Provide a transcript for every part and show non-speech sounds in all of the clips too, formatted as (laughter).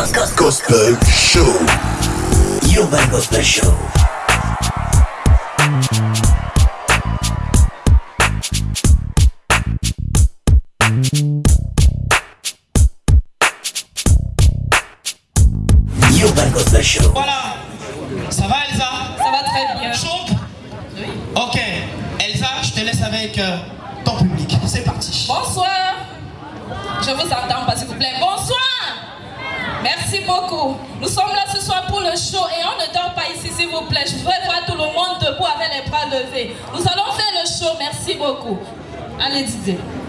Urban Gospel Show. Urban Gospel Show. is it?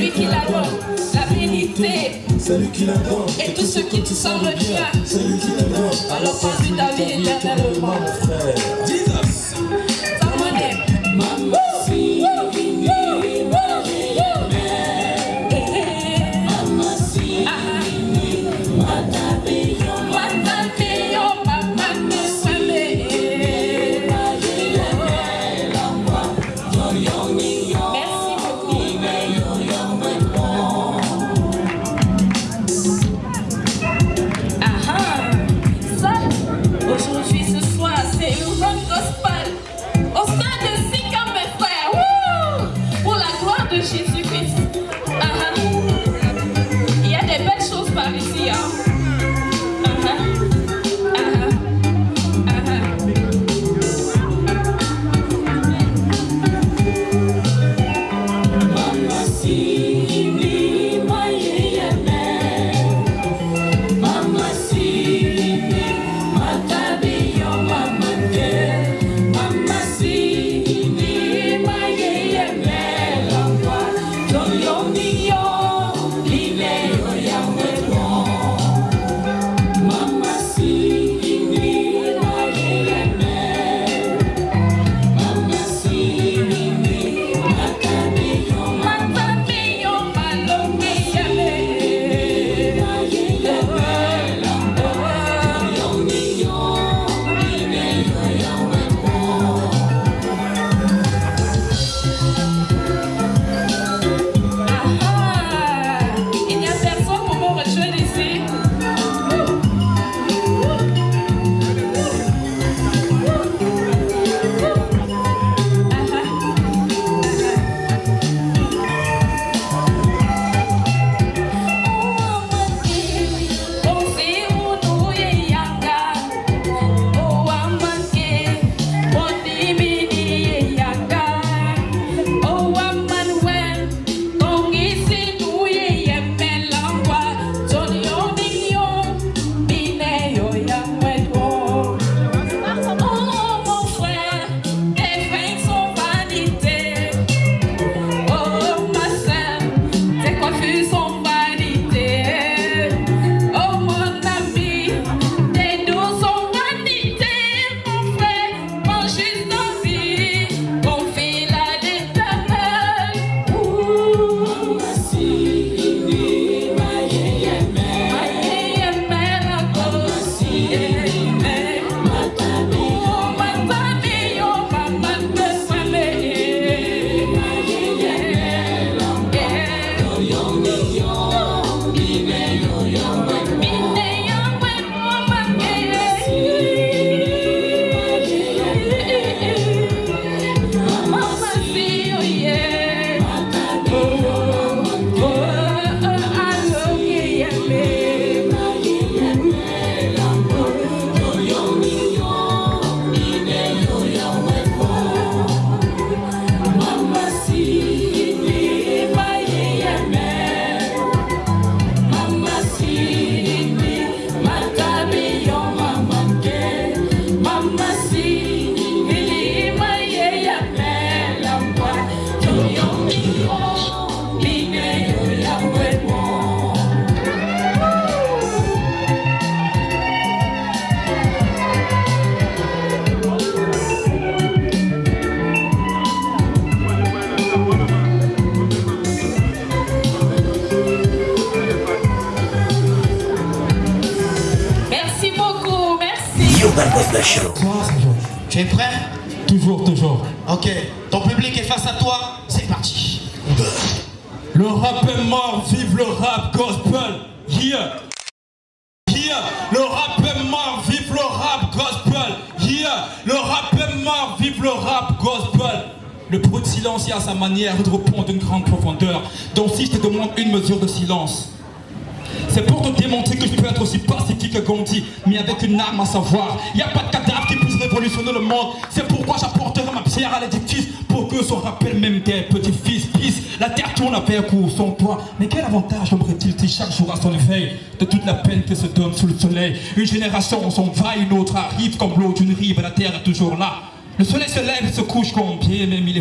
celui qui la donne, la bénité, celui qui la donne, et tout ce qui te semble bien, celui qui te donne. Alors conduis ta vie éternellement, mon frère. À savoir. Il n'y a pas de cadavre qui puisse révolutionner le monde. C'est pourquoi j'apporterai ma pierre à l'édifice pour que se rappelle même des petits-fils. Peace. La terre tourne avec ou sans toi. Mais quel avantage aimerait-il si chaque jour à son éveil de toute la peine que se donne sous le soleil Une génération s'en va, une autre arrive comme l'eau d'une rive, la terre est toujours là? Le soleil se lève et se couche comme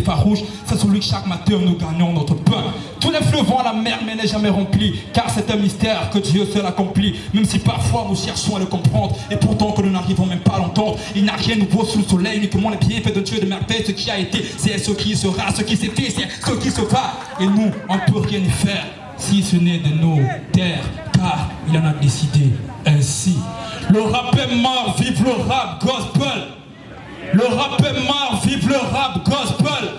farouche. C'est celui que chaque matin nous gagnons notre pain. Tous les fleuves vont à la mer, mais n'est jamais rempli. Car c'est un mystère que Dieu seul accomplit. Même si parfois nous cherchons à le comprendre. Et pourtant que nous n'arrivons même pas à l'entendre. Il n'a rien de nouveau sous le soleil, uniquement les bienfaits de Dieu de merveille. Ce qui a été, c'est ce qui sera. Ce qui s'est fait, c'est ce qui se va. Et nous, on ne peut rien y faire. Si ce n'est de nos terres, car il en a décidé ainsi. Le rap est mort, vive le rap gospel. Le rap est mort, vive le rap gospel.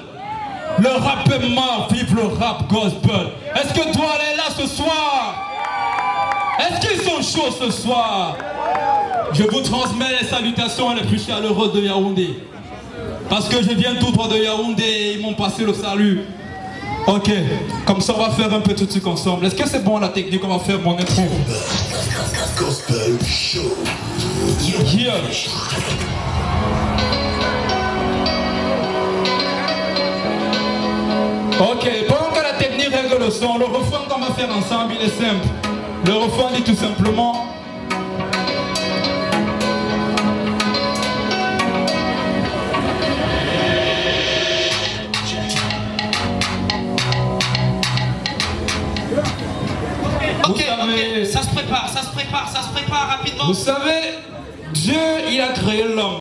Le rap est mort, vive le rap gospel. Est-ce que toi elle est là ce soir? Est-ce qu'ils sont chauds ce soir? Je vous transmets les salutations les plus chaleureuses de Yaoundé. Parce que je viens tout droit de Yaoundé et ils m'ont passé le salut. Ok, comme ça on va faire un peu tout de suite ensemble. Est-ce que c'est bon la technique? On va faire mon intro. Gospel Show. Yeah. Ok, pendant que la technique règle le son, le refrain qu'on va faire ensemble, il est simple. Le refrain dit tout simplement savez- ok. Ça se prépare, ça se prépare, ça se prépare rapidement. Vous savez, Dieu, il a créé l'homme.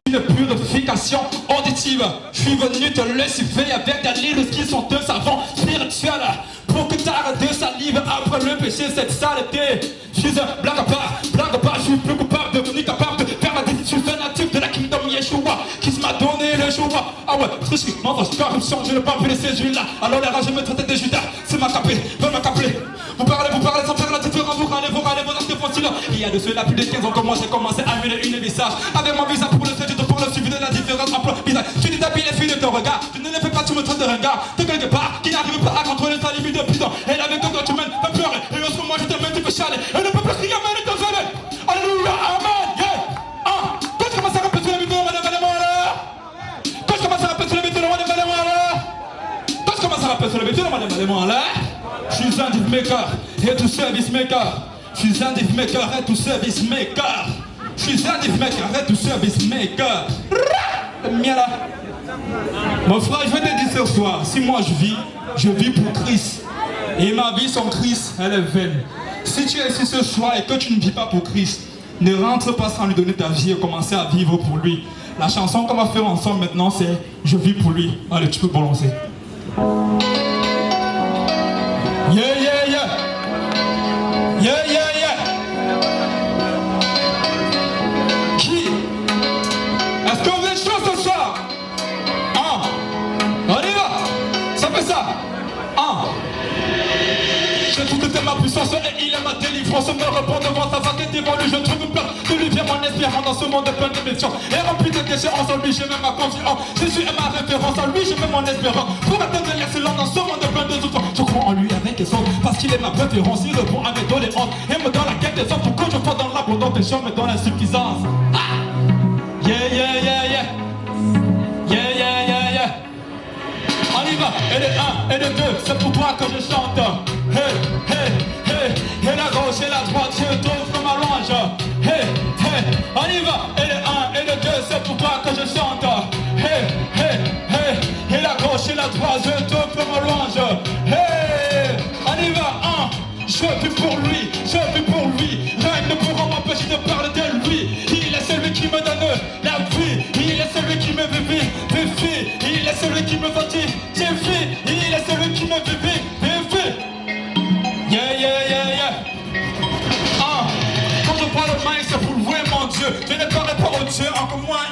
Auditive. Je suis venu te lessiver avec des livres qui sont un savon spirituel. Pour que t'arrêtes de salive après le péché, cette saleté. Je suis blague part, blague part, je suis plus coupable, devenu capable de faire ma décision. Je natif de la kingdom Yeshua, qui m'a donné le choix. Ah ouais, tricherie, mensonge, corruption, je ne pas laisser celui-là. Alors les rageux me traitaient de Judas, c'est ma capée, veulent. Vous parlez, vous parlez sans faire la différence, vous râlez, vous râlez, vos actes fossiles. Il y a de cela plus de 15 ans que moi j'ai commencé à mêler une visage. Avec mon visage pour le fait, la différence entre. Tu les filles de ton regard, tu ne les fais pas, tu me traites de regard. T'es quelque part qui n'arrive pas à contrôler ta limite de prison. Et avec toi, tu mènes, fais pleurer. Et en ce moment, je te mène, tu fais chialer. Et ne peut plus crier, ne te jamais. Alléluia, Amen, quand je commence à répéter le madame, madame, là. Quand je commence à répéter le madame, madame, là. Quand je commence à le madame, madame, là, je suis un maker et tout service maker. Je suis un maker et tout service maker. Je suis un div maker et tout service maker. Mon frère, je vais te dire ce soir, si moi je vis, je vis pour Christ. Et ma vie sans Christ, elle est vaine. Si tu es ici ce soir et que tu ne vis pas pour Christ, ne rentre pas sans lui donner ta vie et commencer à vivre pour lui. La chanson qu'on va faire ensemble maintenant, c'est Je vis pour lui. Allez, tu peux balancer. Yeah, yeah, yeah. Yeah, yeah, J'ai tout de ma puissance et il est ma délivrance. Me répond devant sa devant lui. Je trouve place de lui vient mon espérance dans ce monde plein de missions. Et rempli de déchets en lui, j'ai même ma confiance. Jésus est ma référence. En lui, j'ai même mon espérance. Pour atteindre l'excellence dans ce monde plein de souffrances. Je crois en lui avec les autres. Parce qu'il est ma préférence. Il répond à mes doléances. Et me donne la quête des autres. Pour que je sois dans l'abondance des champs, mais dans l'insuffisance. Ah! Yeah, yeah, yeah, yeah. Yeah, yeah, yeah, yeah. On y va, et le 1 et le 2, c'est pour toi que je chante. la troisième tour pour ma louange. Hey, on y va. Je vis pour lui, je vis pour lui. Rien ne pourra m'empêcher de parler de lui. Il est celui qui me donne la vie. Il est celui qui me vivit, vivit. Il est celui qui me fatigue, vivit. Il est celui qui me vivit. Yeah, yeah, yeah, yeah. Ah, quand je parle maïs c'est pour louer mon Dieu. Je ne parle pas au Dieu, encore moins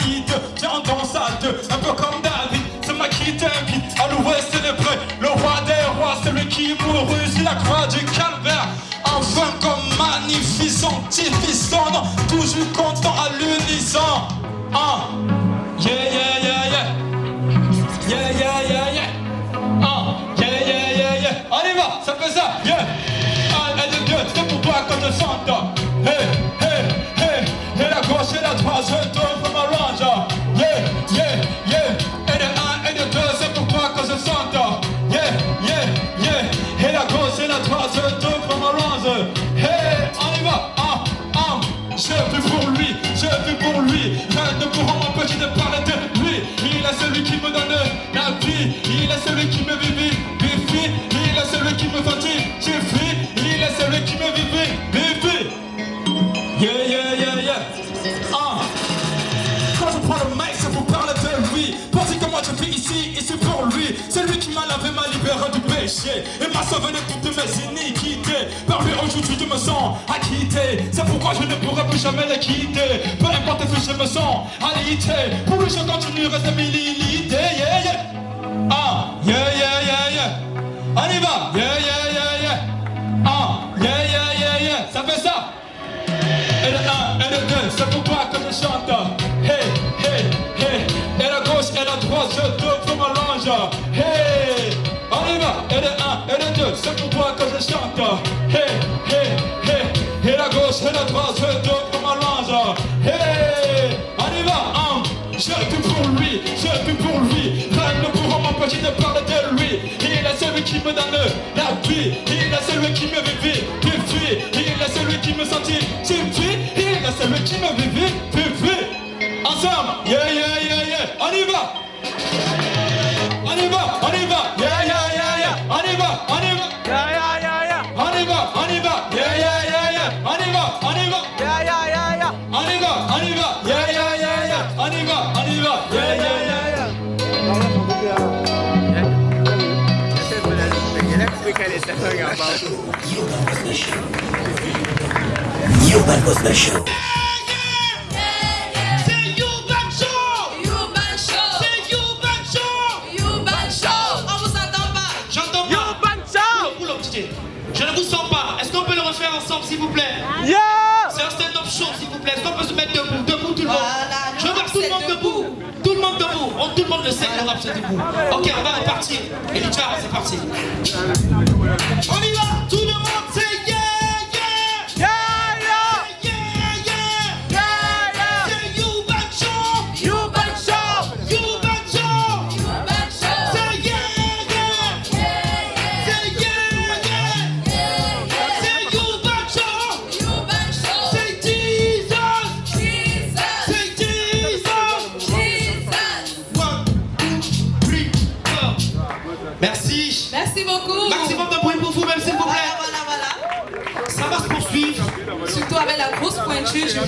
m'empêcher de parler de lui. Il est celui qui me donne la vie. Il est celui qui me vivit. Il est celui qui me je vis. Il est celui qui me vivit. Yeah, yeah, yeah, yeah. Ah. Quand je prends le mic, c'est pour parler de lui. Pensez que moi je vis ici, ici pour lui. C'est lui qui m'a lavé, m'a libéré du péché. Et m'a sauvé de toutes mes iniquités. Par lui aujourd'hui je me sens je ne pourrai plus jamais le quitter? Peu importe si je me sens alité. Pour lui je continue, reste milité. Un ange. Hey, on va. Hein. Vis pour lui, je vis pour lui. Rien ne pourra m'empêcher de parler de lui. Il est celui qui me donne la vie. Il est celui qui me vivit. Il est celui qui me sentit, vivit. Il est celui qui me vivit. Ensemble, yeah, yeah, yeah, yeah. On y va. Show. Oula, DJ. Je ne vous sens pas. Est-ce qu'on peut le refaire ensemble, s'il vous plaît? Yeah. C'est un stand-up show, s'il vous plaît. Est-ce qu'on peut se mettre debout? Debout, tout le monde. Voilà, Je veux voir tout le monde debout. Tout le monde debout. Tout le monde le sait que le rap, c'est debout. Ok, on va repartir. Elijah, c'est parti. On y va.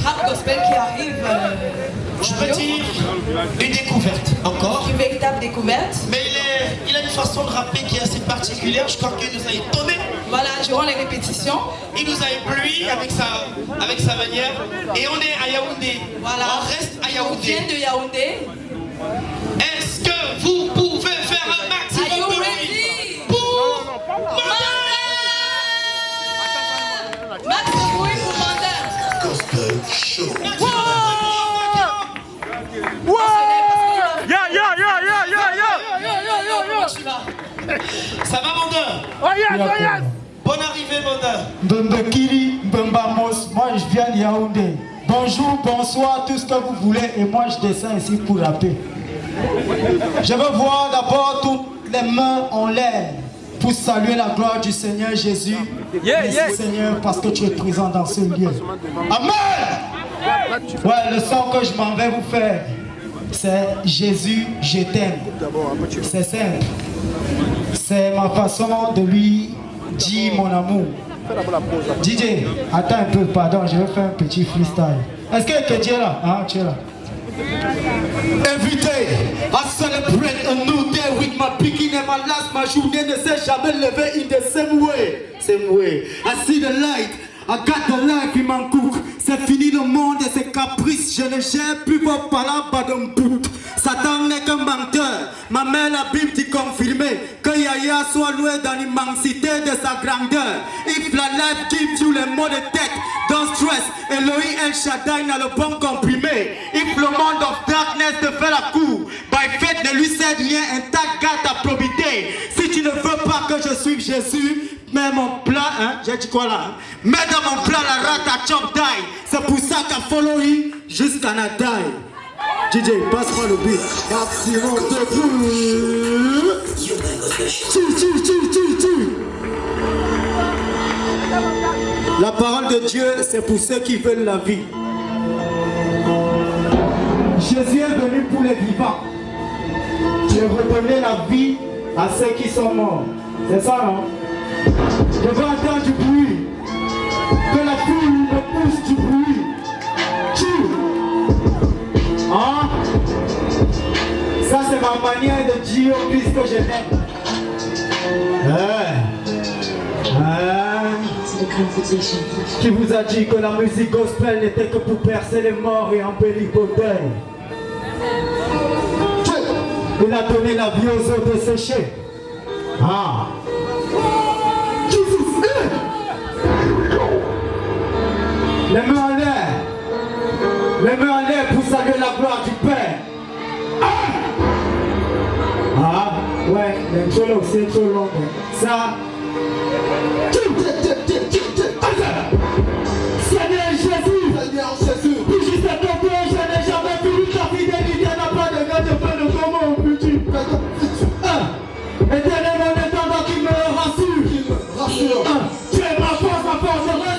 Rap gospel qui arrive. euh, Je peux dire une découverte encore. Une véritable découverte. Mais il, est, il a une façon de rapper qui est assez particulière. Je crois qu'il nous a étonné. Voilà, durant les répétitions. Il nous a ébloui avec sa, avec sa manière. Et on est à Yaoundé. Voilà. On reste à On vient Yaoundé. de Yaoundé. Est-ce que vous pouvez faire Vas. Ça va, Mandin Oh yes, oh yes. Bonne arrivée, Mandin. Mbembekili, Mbembamos, moi je viens de Yaoundé. Bonjour, bonsoir, tout ce que vous voulez, et moi je descends ici pour rapper. Je veux voir d'abord toutes les mains en l'air pour saluer la gloire du Seigneur Jésus. Yeah, Merci yeah. Seigneur parce que tu es présent dans ce lieu. Amen. Ouais, le son que je m'en vais vous faire, c'est Jésus, je t'aime. C'est simple. C'est ma façon de lui dire mon amour. DJ, attends un peu, pardon, je vais faire un petit freestyle. Est-ce que, tu es là? Hein, tu es là. Every day, I celebrate a new day with my beginning and my last. Ma journée ne s'est jamais levée in the same way. Same way. I see the light. I got the life in my cook. C'est fini le monde et ses caprices. Je ne gère plus vos pas d'un bout. Satan n'est qu'un menteur. Ma mère la Bible dit confirmé que Yahya soit loué dans l'immensité de sa grandeur. If la life gives you les mots de tête, don't stress. Elohim El Shaddai n'a le bon comprimé. If le monde of darkness te fait la cour, by faith ne lui cède rien, intact garde ta probité. Si tu ne veux pas que je suive Jésus, mets mon plat, hein, j'ai dit quoi là hein? Mets dans mon plat la rate à chop die. C'est pour ça qu'à follow jusqu'à die. DJ, passe-moi le beat. Maximum de bruit. Tu, tu, tu, tu. La parole de Dieu, c'est pour ceux qui veulent la vie. Jésus est venu pour les vivants. Je redonner la vie à ceux qui sont morts. C'est ça, non? Je veux entendre du bruit. Que Hein? Ça, c'est ma manière de dire au Christ que je l'aime. Hein Hein Qui vous a dit que la musique gospel n'était que pour percer les morts et embellir deuils Il a donné la vie aux eaux desséchées. Ah Les mains en l'air. Les mains en l'air pour saluer la gloire du Père. Ah, ah ouais, l'intro là aussi est trop long. Ça. Seigneur Jésus, Seigneur Jésus, puis je sais que je n'ai jamais vu ta fidélité n'a pas de gars de faire de comment peux-tu Ah, Éternellement étendant qui me rassure. rassure, Ah, Tu es ma force, ma force,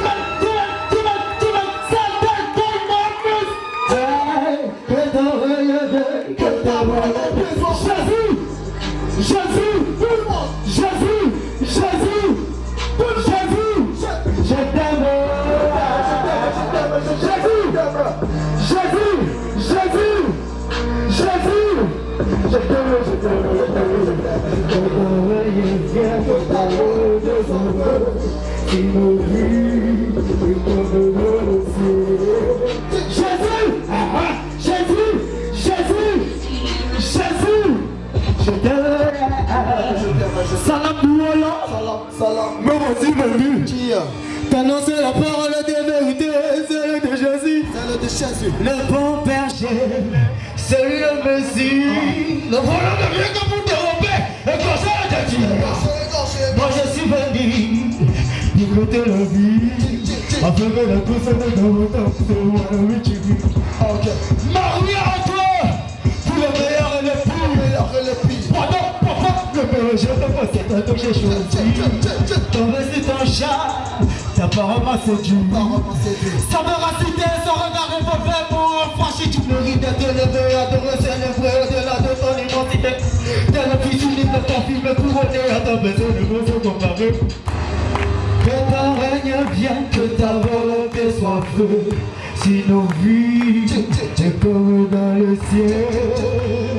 T'annoncer la parole de vérité, celle de Jésus. Celle de Jésus. Le bon berger, celui le Messie. Le volant ne vient que pour dérober et de Dieu. Moi je suis venu pour goûter la vie. Afin que la de mon temps la vie. Marie à toi, pour le meilleur et le pire. Meilleur que le pire. Pardon, papa, le de toi que j'ai choisi. Ton récit, ton chat, ta parole m'a séduit. Ça me son regard revolver pour franchir Tu mérites d'être élevé, adoré, célébré au-delà de ton identité. T'es le fils unique de ton film couronné à ta besoin de besoin comparé Que ton règne vienne, que ta volonté soit feu Si nos vies, c'est comme dans le ciel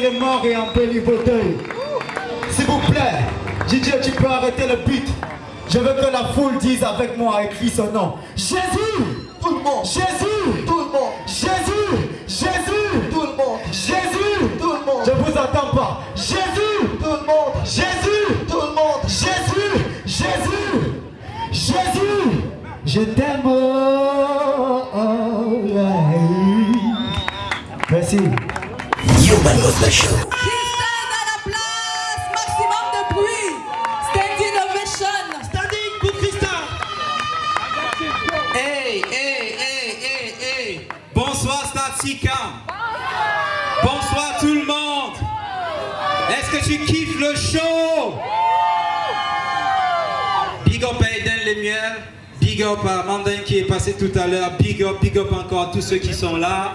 les morts et embellir vos deuils S'il vous plaît, DJ, tu peux arrêter le beat. Je veux que la foule dise avec moi, écrit son nom. Jésus! Tout le monde, Jésus! Tout le monde, Jésus! Jésus! Tout le monde, Jésus! Tout le monde, Je vous entends pas. Jésus! Tout le monde, Jésus! Tout le monde. Jésus! Jésus! Jésus! Je t'aime Urban Gospel Show. Christelle à la place, maximum de bruit. Stand Innovation. Standing pour Christin. Hey, hey, hey, hey, hey. Bonsoir Statsicam. Bonsoir tout le monde. Est-ce que tu kiffes le show? Big up à Eden Les Miels. Big up à Mandain qui est passé tout à l'heure. Big up, big up encore à tous ceux qui sont là.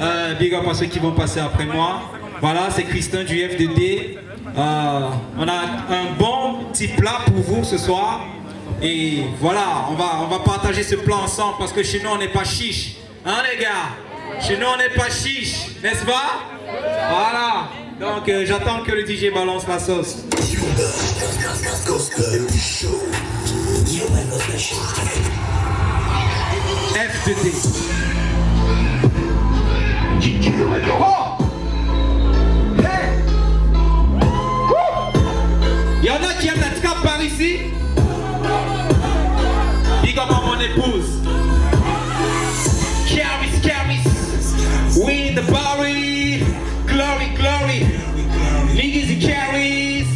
Euh, big up à ceux qui vont passer après moi. Voilà, c'est Christin du FDD. Euh, on a un bon petit plat pour vous ce soir. Et voilà, on va, on va partager ce plat ensemble parce que chez nous on n'est pas chiche. Hein les gars? Chez nous on n'est pas chiche, n'est-ce pas? Voilà. Donc euh, j'attends que le DJ balance la sauce. Gospel Show. Human Gospel Show. FDD. Il y en a qui aiment la trappe par ici Big up à mon épouse. Caris, Caris. We the. Glory, glory. Niggas and carries.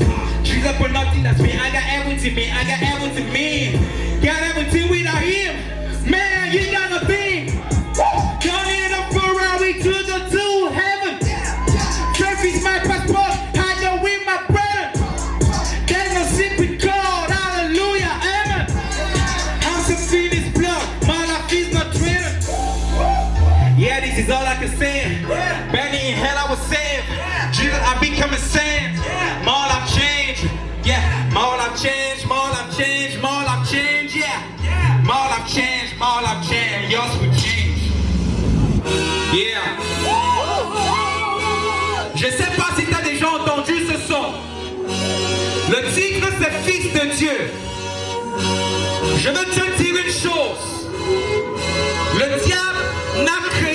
She's up for nothing, that's me. I got everything, me. I got everything, me. Got everything without Yeah. Je sais pas si t'as déjà entendu ce son. Le tigre, c'est fils de Dieu. Je veux te dire une chose. Le diable n'a créé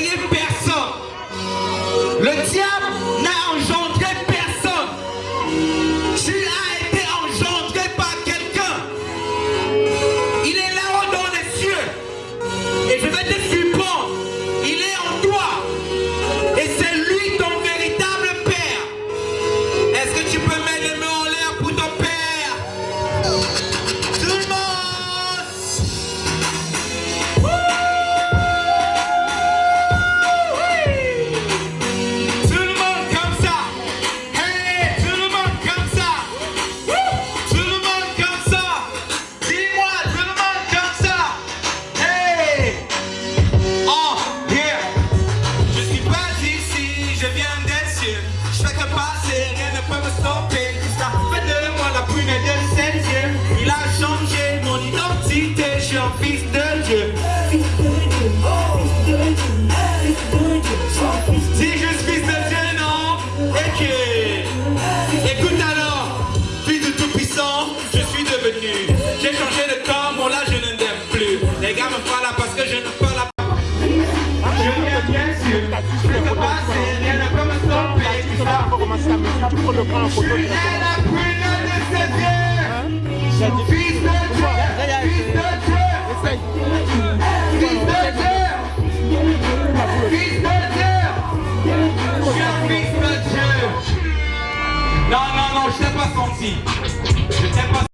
je t'ai pas senti. Je t'ai pas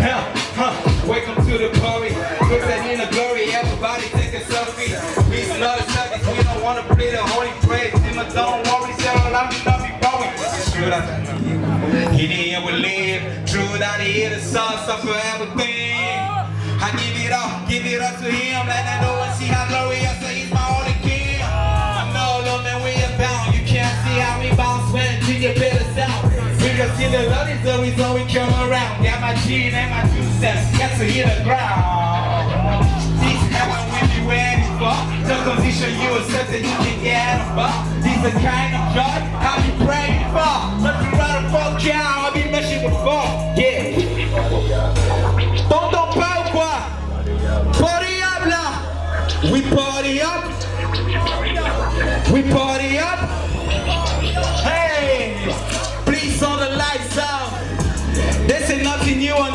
Huh, huh. Welcome to the party. At in the glory. Everybody take a selfie. Not a service. We don't want to play the holy praise. Simmer, don't worry, Sarah. I'm not be. It's true that he didn't will live. True that he hit the sauce up everything. I give it up, give it up to him. Let I know and see how glorious he's my only See the Lord is always we come around. Got my G and my two steps. Got to hit the ground. This heaven we be waiting for. The position you accept that you can get for. This the kind of joy I be praying for. Let you right fuck out. I'll be meshing before. Yeah. T'entends pas ou quoi? Party up. We party up. We party up.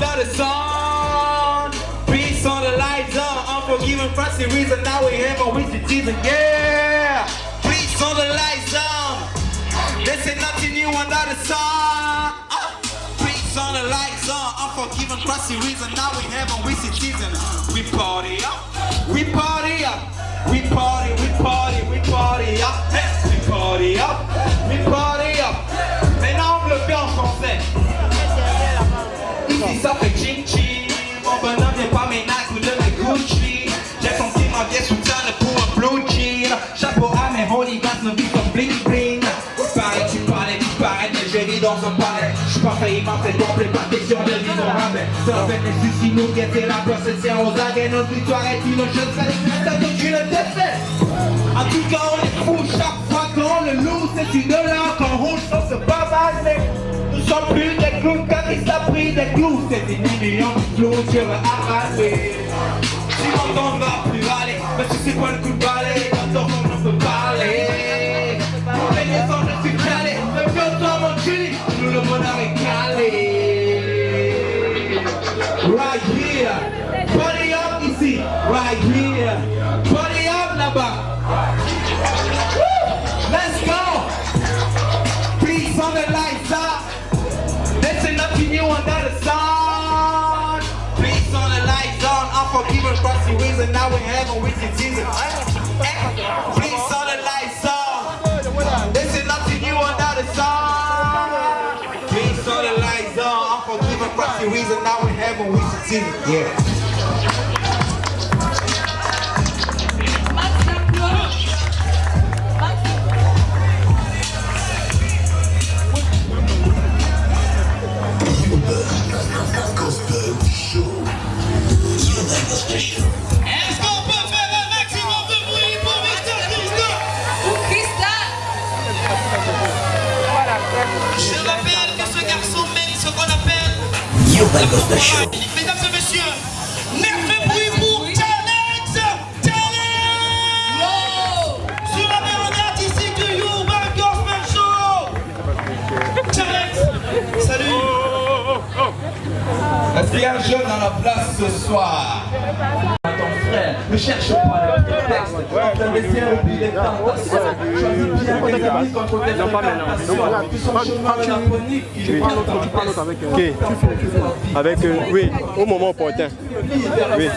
Another song. Peace on the lights up. Unforgiving frosty reason now we have a with Jesus. Yeah. Peace on the lights up. This is nothing new under the sun. Peace on the lights up. Unforgiving frosty reason now we have a with Jesus. We party up. We party up. We party. We party. We party up. We party up. We party up. Et non, le bien en. ne viens pas de mes Gucci. J'ai senti ma vie sous pour un blue jean Chapeau à mes holy nos vies comme bling bling. Pareil, tu parlais, disparaître, mais j'ai dans un palais. J'suis pas failli m'en faire complet, pas question de vivre en rabais Ça fait les soucis, nous guetter la place, c'est aux arrêts Notre victoire est une chose, ça que tu le défais. En tout cas, on est fou chaque fois qu'on le loue. C'est une heure qu'on roule, on se bavade, mais sommes plus des clowns car il s'est pris des clous. C'est des millions de clous, je veux arracher. Si mon ne va plus aller, mais tu sais quoi le coup de balai, on. Unforgiven across the ways and now we have a wicked season. Please on the lights on. There's nothing new under the sun. Please on the lights on. Unforgiven across the ways and now we have a wicked season. Yeah. Mesdames et messieurs, nerfez bruit pour Challenge Challenge Sur la mélodie artistique du Urban Gospel Show. Challenge Salut. Est-ce qu'il y a un jeune dans la place ce soir? Ne cherche pas le prétexte. Les tentations. Choisis bien ennemis contre tes tentations. Son chemin mélancolique, il est pas Ok. Avec, euh, oui, au moment opportun. Oui.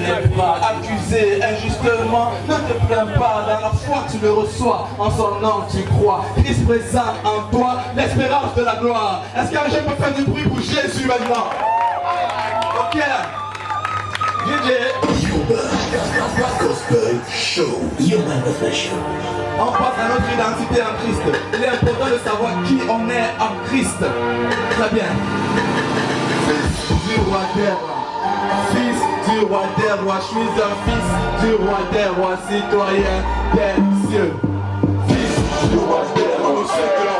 Ne pas accusé injustement, ne te plains pas, dans la foi tu le reçois, en son nom tu crois. Christ présent en toi, l'espérance de la gloire. Est-ce qu'un jeune peut faire du bruit pour Jésus maintenant? Ok. On passe à notre identité en Christ. Il est important de savoir qui on est en Christ. Très bien. Fils du roi des rois. Fils du roi des rois. Je suis un fils du roi des rois, citoyen des cieux. Fils du roi des rois.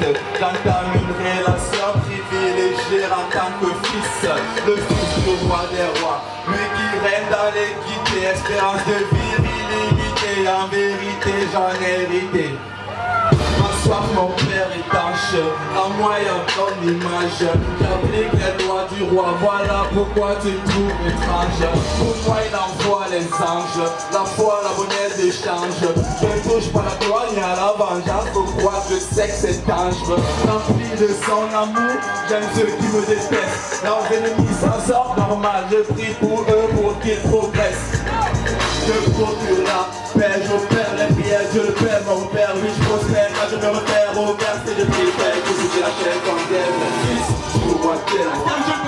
Jésus-Christ. J'entame une relation privilégiée en tant que fils, le fils du roi des rois. Lui qui règne dans l'équité, espérance de virilité. En vérité, j'en ai hérité. Ma soif, mon père étanche, en moi y a ton image. J'applique les lois du roi, voilà pourquoi tu trouves étrange. Pour moi, il envoie les anges, la foi, la monnaie d'échange. Je ne touche pas la gloire ni à la vengeance, croire que c'est que c'est dangereux. Rempli de son amour, j'aime ceux qui me détestent. Leurs ennemis s'en sortent normal, je prie pour eux pour qu'ils progressent. Je procure la paix, j'opère les prières, je le père, mon père, oui je prospère, quand je me repère au verset de prière, que je la chair comme t'aime, fils du roi terre.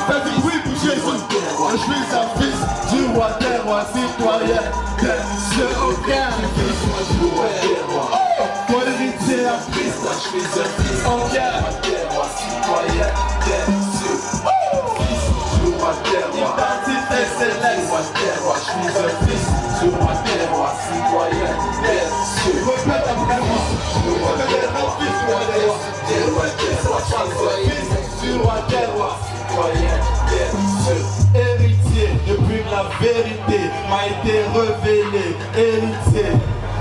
Quand bruit pour Jésus, je suis un fils du roi terre, citoyen, des cieux au cœur, fils du roi terre, roi. Mon héritier en Christ, je suis un fils en roi citoyen. Fils du roi terre, roi. Identité céleste, roi terre, roi, je suis un fils citoyen. Répète après moi, je suis un des je citoyen, des cieux. Héritier, depuis la vérité m'a été révélée, héritier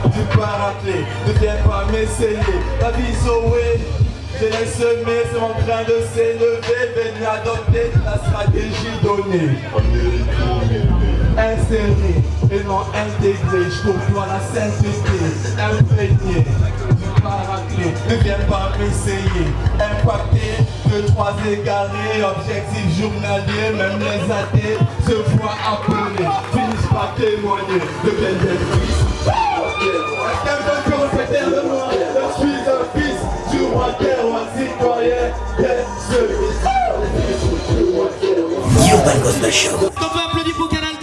du paraclet, ne viens pas m'essayer, la vie sauver. Je l'ai semé, c'est mon train de s'élever, venir adopter la stratégie donnée. Inséré et non intégré, je côtoie la sainteté, imprégné du paraclet. Ne viens pas m'essayer, impacté de trois égarés, objectif journalier, même les athées se voient appelés. Finissent témoigner de quel Je suis un fils du roi des rois, citoyen des. Urban Gospel Show. On peut applaudir pour Canal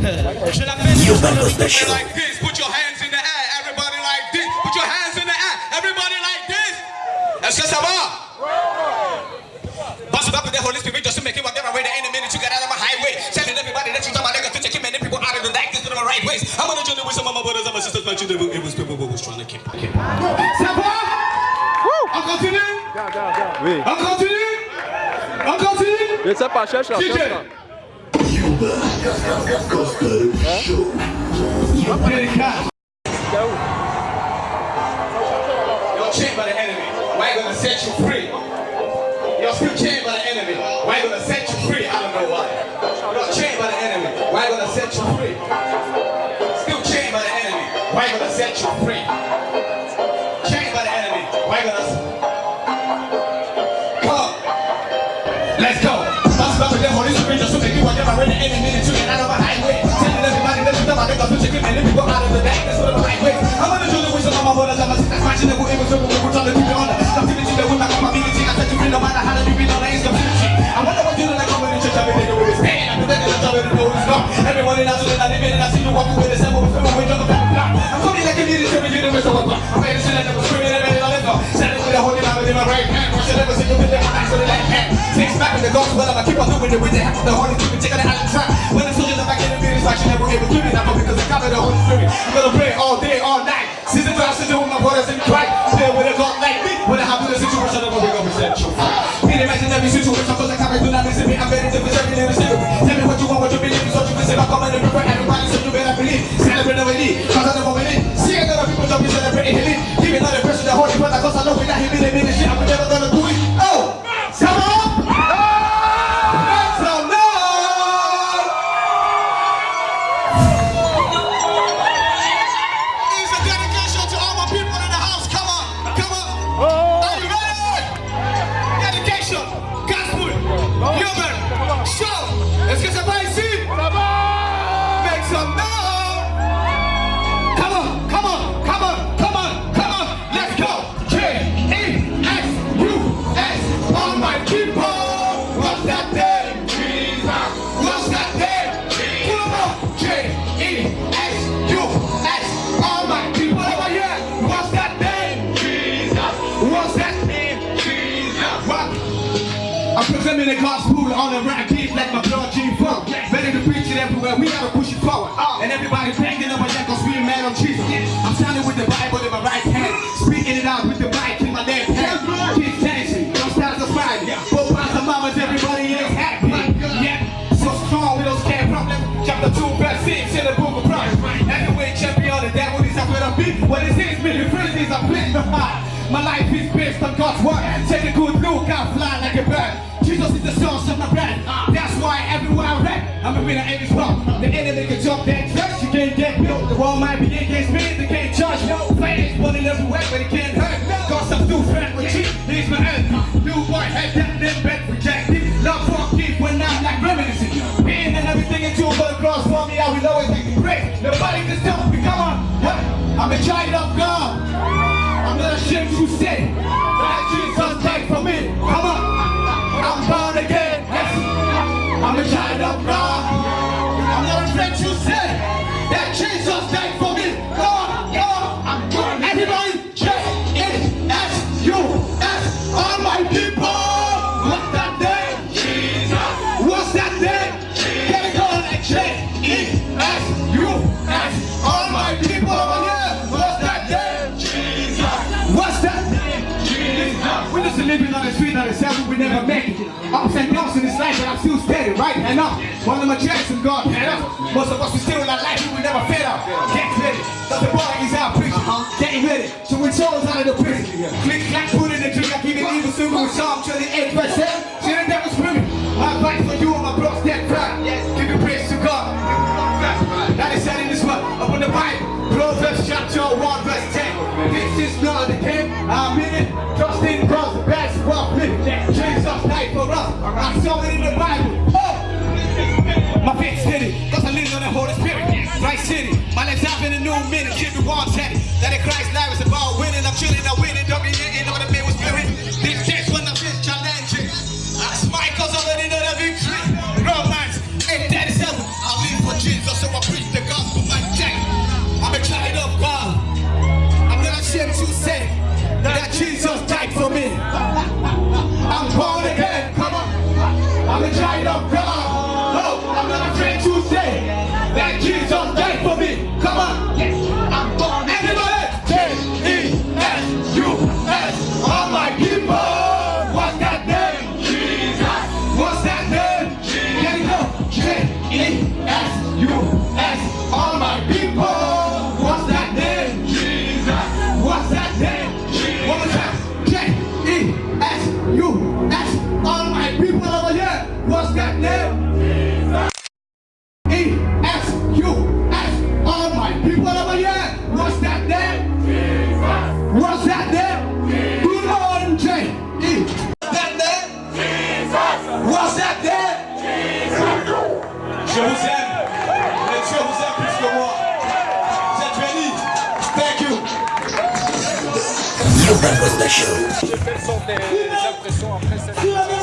Je l'appelle. Urban Gospel Show. like this. Put your hands in the air. Everybody like this. Put your hands in the air. Everybody like this. Est-ce que ça va? Boss it up with the Holy Spirit just to make it whatever way the enemy to get out of my highway. Telling everybody that you talk about niggas to take many people out of the darkness to the right ways. I'm gonna join with some of my brothers and my sisters, but you know it was people who was trying to keep. keep. Ça va On continue Oui. On continue On continue Je sais pas, cherche là, DJ. cherche là. Urban Gospel Show. Délicat. My sisters. Matching the way with we're trying to keep it on. Captivity that will not come ability. I said to free no matter how you be on the instability. I wonder what you do like coming in church every day to with pain. I'm pretending that I'm ready to know who's gone. Everyone in us and I live in and I see you walking with the same with film with your back block. I'm coming like a leader to be the rest of the block. I'm ready to let them screaming and ready to let go. Standing with the holy Bible in my right hand. Watch the never see you with the hands with the left hand. Six back in the gospel, I'ma keep on doing it with the help of the Holy Spirit. Taking it out of track. When the soldiers are back in the meetings, like you never able to be that because I covered the Holy Spirit. I'm gonna pray all day, all night. Season to season with my brothers in Christ. There with a everywhere, we gotta push it forward. Uh, and everybody's banging up my neck cause we mad on Jesus. I'm standing with the Bible in my right hand, speaking it out with the mic in my left hand. Kids dancing, don't stop the fight. Yeah. Both eyes and mamas, everybody is happy. Yeah, so strong with those can't problem. Chapter 2, verse 6 in the book of Christ. Heavyweight champion, the devil is after the beat. What is his Million phrases are playing. My life is based on God's word. Take a good look, I fly like a bird. Jesus is the source of my breath. I'm a winner every spot. The enemy can jump that track, you can't get built. The world might be against me, they can't judge. No, fighters running everywhere, but it can't hurt. Cause I'm too fat with cheap, he's my enemy. New boy, head that, then bet rejected. Love for keep when I'm like reminiscing. Being and everything into but the cross for me, I will always make it great. Nobody can stop me, come on. What? I'm a child of God. I'm not ashamed to say that Jesus died for me. Come on, I'm born again. Yes, I'm a child of God. I'm not afraid to say that Jesus died for 397, we never make it. Ups and downs in this life, but I'm still steady, right? And up. One of my checks and God head up. Most of us we still in our life, we never fed up. Get ready. That's the bar is our preacher. Uh-huh. Getting ready. So when Charles out of the prison, click, clack, put in the drink, I keep it evil, super with Psalm 28. Big city, cause I live on the Holy Spirit. Right city, my legs up in a new minute, give me one teddy. That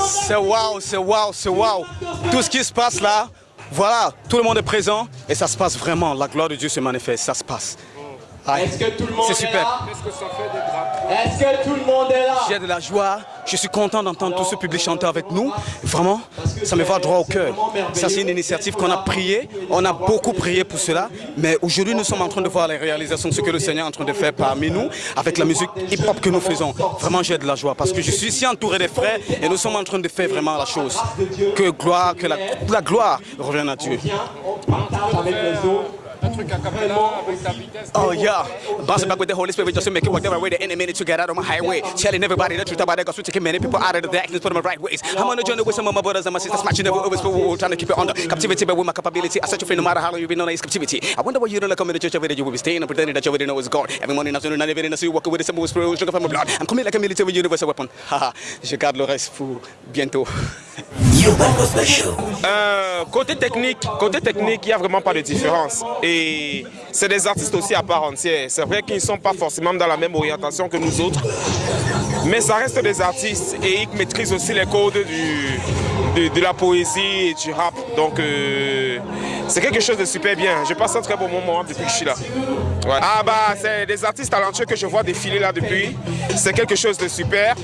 C'est waouh, c'est waouh, c'est waouh. Tout ce qui se passe là, voilà, tout le monde est présent et ça se passe vraiment. La gloire de Dieu se manifeste, ça se passe. Est-ce que tout le monde C'est est super. là Est-ce que tout le monde est là J'ai de la joie, je suis content d'entendre tout ce public chanter avec nous. Vraiment, ça me va droit au cœur. Ça, c'est une initiative qu'on a prié. On a beaucoup prié pour cela. Mais aujourd'hui, nous sommes en train de voir les réalisations de ce que le Seigneur est en train de faire parmi nous avec la musique hip-hop que nous faisons. Vraiment, j'ai de la joie parce que je suis ici entouré des frères et nous sommes en train de faire vraiment la chose. Que gloire, que la, la gloire revienne à Dieu. avec les autres Oh yeah, bouncing back with the Holy Spirit just to make it work right way. The enemy to get out on my highway, telling everybody the truth about the gospel, taking many people out of the darkness, put them in the right ways. I'm on a journey with some of my brothers and my sisters, matching never always for trying to keep it under captivity, but with my capability, I set you free no matter how long you've been on this captivity. I wonder why you don't like coming to church every day. You will be staying and pretending that you already know it's God. Every morning, afternoon, and evening, I see you walking with the simple spirit, sugar from my blood. I'm coming like a military universal weapon. (laughs) Haha, je garde le reste pour bientôt. (laughs) Euh, côté technique, côté technique, il n'y a vraiment pas de différence. Et c'est des artistes aussi à part entière. C'est vrai qu'ils ne sont pas forcément dans la même orientation que nous autres, mais ça reste des artistes et ils maîtrisent aussi les codes du, de, de la poésie et du rap. Donc euh, c'est quelque chose de super bien. Je passe un très bon moment depuis que je suis là. Ouais. Ah bah c'est des artistes talentueux que je vois défiler là depuis. C'est quelque chose de super.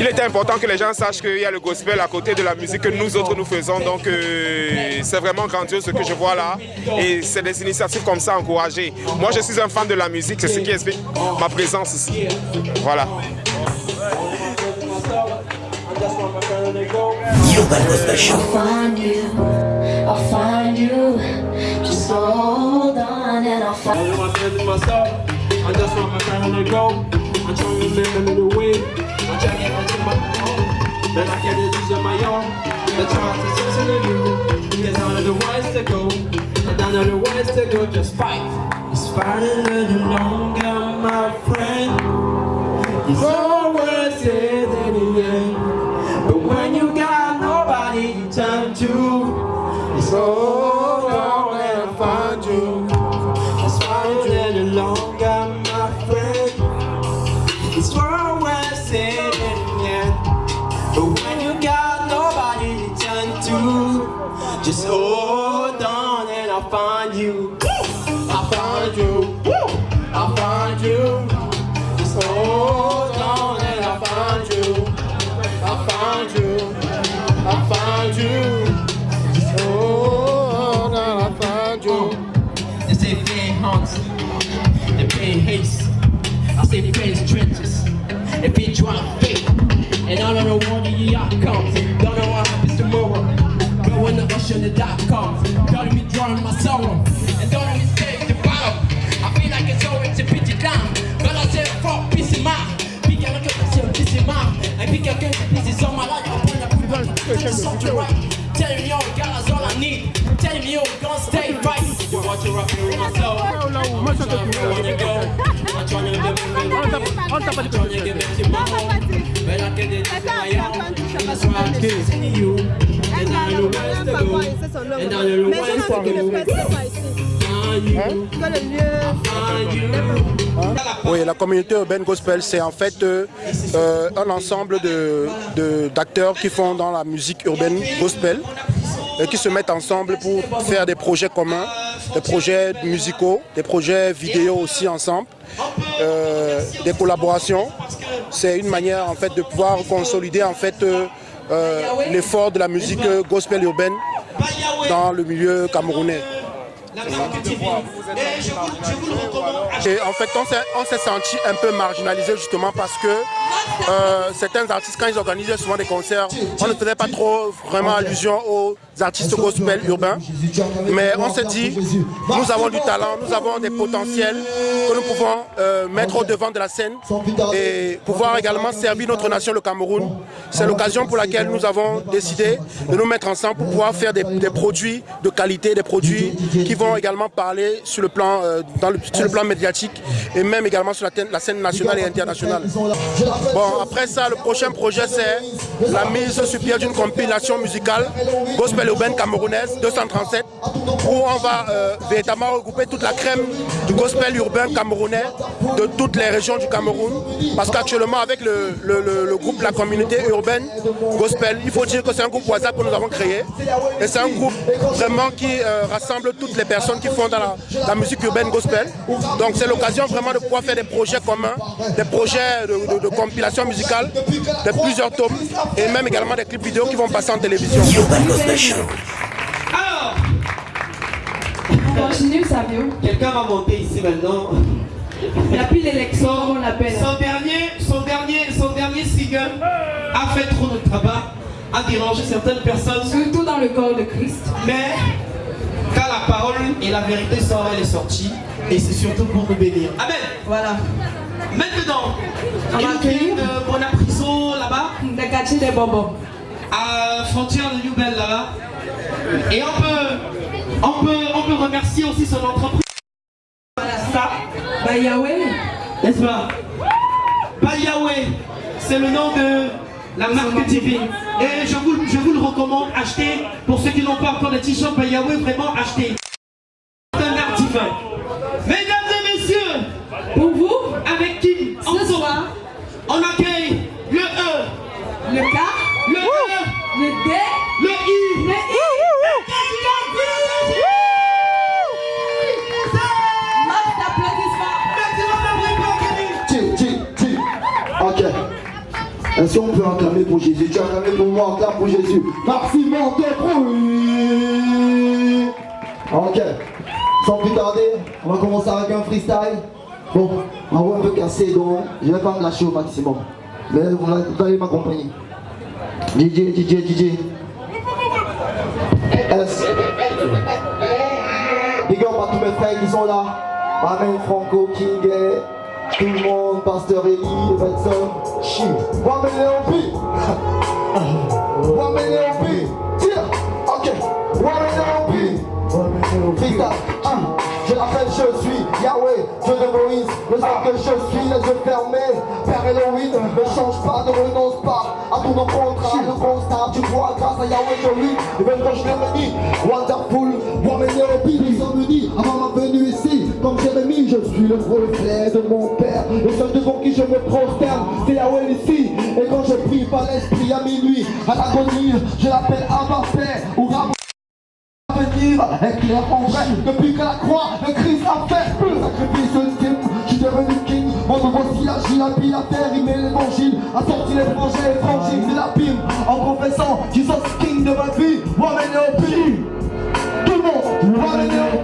Il était important que les gens sachent qu'il y a le gospel à côté de la musique que nous autres nous faisons. Donc euh, c'est vraiment grandiose ce que je vois là. Et c'est des initiatives comme ça encouragées. Moi je suis un fan de la musique, c'est ce qui explique ma présence ici. Voilà. Urban Gospel Show. find you, I'll find you. Just hold on and I'll find I know myself. I just want my time to go. I'm trying to make a little way. I'm trying to get my own. Then I get it use on my own. The chances is in you. Because I know the ways to go. And I know the ways to go. Just fight. It's fighting a little longer, my friend. It's always it in the end. To. Turn to, the comes, don't me drawing my sorrow, and don't let me take the battle. I feel like it's always a pity down, but I say fuck peace in mind. Puis quelqu'un qui se peace in mind, and puis quelqu'un qui pisse sur my life. I'm gonna put on something right. Tell me God, that's all I need. Tell me yo, gonna stay right. You watch your rapping with myself. I'm trying to go. I'm trying Oui, la communauté urbaine gospel, c'est en fait euh, euh, un ensemble de- de- d'acteurs qui font dans la musique urbaine gospel et qui se mettent ensemble pour faire des projets communs, des projets musicaux, des projets vidéo aussi ensemble, euh, des collaborations. C'est une manière en fait de pouvoir consolider en fait euh, l'effort de la musique euh, gospel urbaine dans le milieu camerounais. Et en fait, on s'est- senti un peu marginalisé justement parce que euh, certains artistes, quand ils organisaient souvent des concerts, on ne faisait pas trop vraiment allusion aux artistes gospel urbains. Mais on s'est dit, nous avons du talent, nous avons des potentiels que nous pouvons euh, mettre au devant de la scène et pouvoir également servir notre nation, le Cameroun. C'est l'occasion pour laquelle nous avons décidé de nous mettre ensemble pour pouvoir faire des, produits de qualité, des produits qui vont également parler sur le plan, euh, sur le plan médiatique et même également sur la, la scène nationale et internationale. Bon, après ça, le prochain projet, c'est la mise sur pied d'une compilation musicale gospel urbaine camerounaise 237 où on va euh, véritablement regrouper toute la crème du gospel urbain camerounais de toutes les régions du Cameroun. Parce qu'actuellement, avec le, le- le- le groupe La Communauté Urbaine Gospel, il faut dire que c'est un groupe WhatsApp que nous avons créé. Et c'est un groupe vraiment qui euh, rassemble toutes les personnes qui font dans la, la musique urbaine gospel. Donc c'est l'occasion vraiment de pouvoir faire des projets communs, des projets de, de- de compilation musicale, de plusieurs tomes, et même également des clips vidéo qui vont passer en télévision. Alors, On continue, Savio. quelqu'un va monter ici maintenant. Il a plus l'élection, on l'appelle. Son dernier, son dernier, son dernier single a fait trop de travail, a dérangé certaines personnes. Surtout dans le corps de Christ. Mais quand la parole et la vérité sort, elle est sortie. Et c'est surtout pour nous bénir. Amen. Voilà. Maintenant, On va accueillir de Bonapriso là-bas. Des quartiers des bonbons. À frontière de Newbel là-bas. Et on peut, on peut, on peut remercier aussi son entreprise. Ça. Bah Yahweh. N'est-ce pas? Bah Yahweh, c'est le nom de la marque divine. Et je vous, je vous le recommande, achetez, pour ceux qui n'ont pas encore de t-shirt Bah Yahweh, vraiment achetez. C'est un art divin. Mesdames et messieurs, pour vous, avec qui ce soir, on accueille Est-ce qu'on peut acclamer pour Jésus Tu as acclamé pour moi, acclame pour Jésus. Merci, mon bruit. Ok. Sans plus tarder, on va commencer avec un freestyle. Bon, on va un peu casser, donc je vais pas me lâcher au maximum. Mais vous allez- m'accompagner. DJ, DJ, DJ. S. Big up à tous mes frères qui sont là. Amen, Franco, King, tout le monde, Pasteur Eli, Benson. Chi. Wamene Obi. Wamene Obi. Tire. Ok. Wamene Obi. Freestyle. Ah. Je l'appelle, je suis Yahweh, Dieu de Moïse, le sang que je suis, les yeux fermés. Père Elohim, ne change pas, ne renonce pas à tout nos contrats. Le constat, tu vois, grâce à Yahweh, je vis. Et même quand je l'ai wonderful, Wamene Obi, nous sommes unis avant ma. Je suis le reflet de mon Père. Le seul devant qui je me prosterne, c'est Yahweh ici. Et quand je prie par l'esprit à minuit, à l'agonie, je l'appelle Abba Père ou Ram venir. Éclair en vrai Depuis que la croix, le Christ a fait le sacrifice ultime. Je suis devenu king, mon nouveau sillage Il mis la terre, il met l'évangile. A sorti les frangins, étrangers de l'abîme En confessant, Jesus king de ma vie. Tiens, Wamene Obi Tout le monde, c'est c'est Hommage au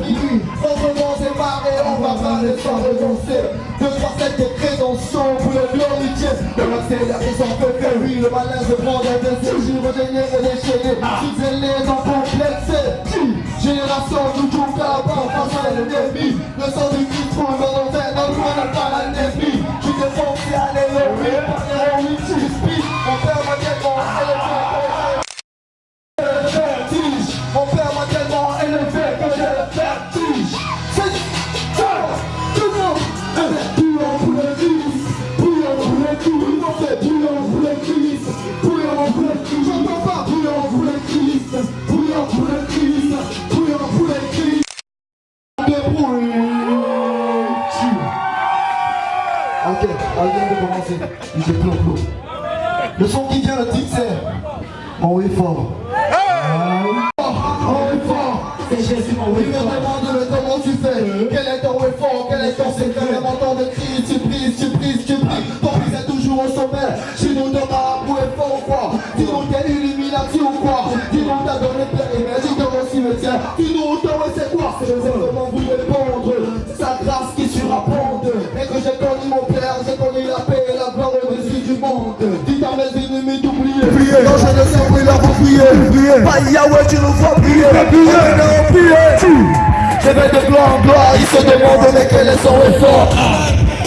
pourrie de riz, le sud anonyme L'esprit du temps qui zèle, moteur diesel, pour calmer le prix Autrement c'est marré, on va pas ne pas renoncer De sept des crédentions pour le glorifier De l'accélérer sans fait que oui Le malin se prend dans des et déchaîner Sous les en complexé Génération toujours là-bas face à l'ennemi? Le sang du Christ pour le enfer Dans le coin n'a pas l'ennemi Je suis défoncé à l'éloigner Par suis commencer. DJ Plon Plon. Le son qui vient, le titre c'est On est fort. D'oublier. Non, je ne où il a pour prier. Pas Yahweh, tu nous vois prier. Non, prier. Je vais de gloire en gloire, ils se demandent mais quel est son effort.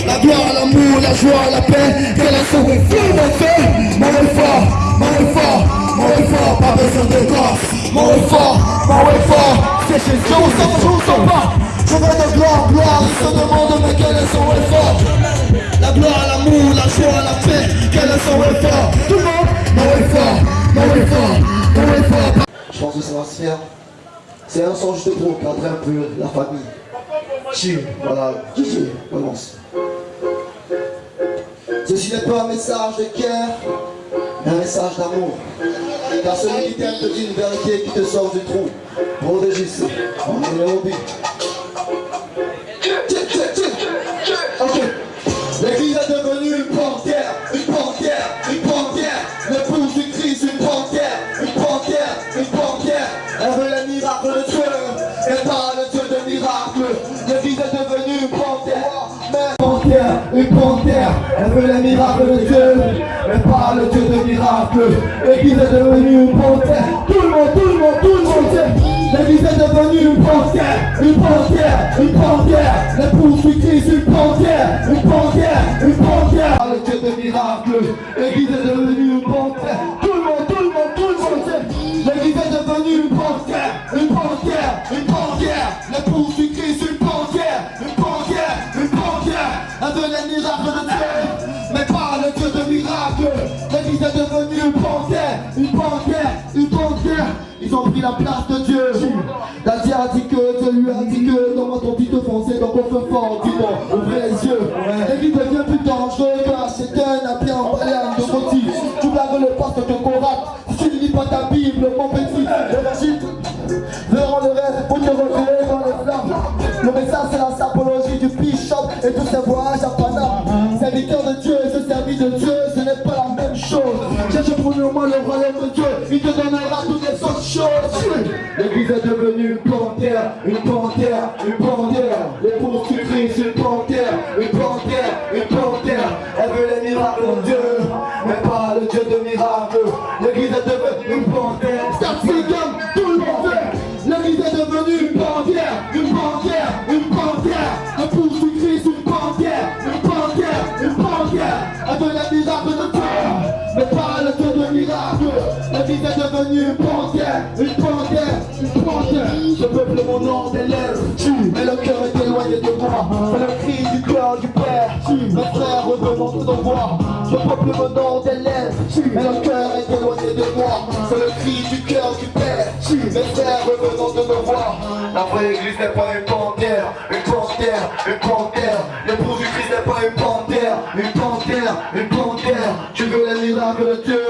La gloire, l'amour, la joie, la paix, quel est son effort, mon frère? Mon effort, mon effort, mon effort, pas besoin de grâce. Mon effort, mon effort, c'est sens, je vous sens pas. Je vais de gloire en gloire, ils se demandent mais quel est son effort. La gloire, l'amour, la joie, la paix, quel est son effort Tout le monde, mon effort, mon effort, mon effort. Je pense que se faire. C'est un son juste pour cadrer un peu la famille. Chill, voilà, chill, commence. Ceci n'est pas un message de guerre, mais un message d'amour. Car celui qui t'aime te dit une vérité qui te sort du trou. Protégez on est au but. Une panthère. Elle veut les miracles de Dieu, mais pas le Dieu de miracles. L'église est devenue une panthère. Tout le monde, tout le monde, tout le monde sait. L'église est devenue une panthère, une panthère, une panthère. L'épouse du Christ, une panthère, une panthère, une panthère. Ah, le Dieu de miracles, l'église est devenue une panthère. Tout le monde, tout le monde, tout le monde sait. L'église est devenue une panthère, une panthère, une panthère. L'épouse du Christ, de Dieu, mais pas le Dieu de miracles. L'église est devenue une panthère, une panthère, une panthère. Ils ont pris la place de Dieu. La Dieu a dit que Dieu lui a dit que dans ton petit foncé, donc on fait fort, dis-moi, ouvrez donnera toutes les autres choses. L'église est devenue une panthère, une panthère, C'est le cri du cœur du Père. Mes frères, revenons de nos voix. Ce peuple, nom des lèvres, mais le cœur est éloigné de moi. C'est le cri du cœur du Père. Mes frères, revenons de nos. La vraie église n'est pas une panthère, une panthère, une panthère. L'épouse du Christ n'est pas une panthère, une panthère, une panthère. Tu veux les miracles de Dieu,